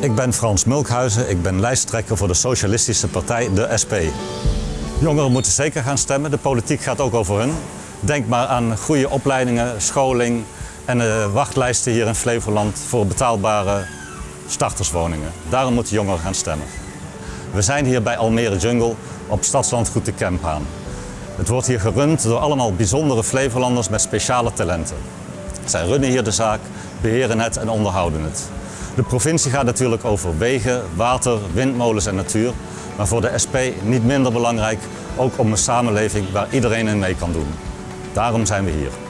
Ik ben Frans Mulkhuizen, ik ben lijsttrekker voor de Socialistische Partij, de SP. Jongeren moeten zeker gaan stemmen, de politiek gaat ook over hun. Denk maar aan goede opleidingen, scholing en de wachtlijsten hier in Flevoland voor betaalbare starterswoningen. Daarom moeten jongeren gaan stemmen. We zijn hier bij Almere Jungle op Stadslandgoed de Kemphaan. Het wordt hier gerund door allemaal bijzondere Flevolanders met speciale talenten. Zij runnen hier de zaak, beheren het en onderhouden het. De provincie gaat natuurlijk over wegen, water, windmolens en natuur. Maar voor de SP niet minder belangrijk, ook om een samenleving waar iedereen in mee kan doen. Daarom zijn we hier.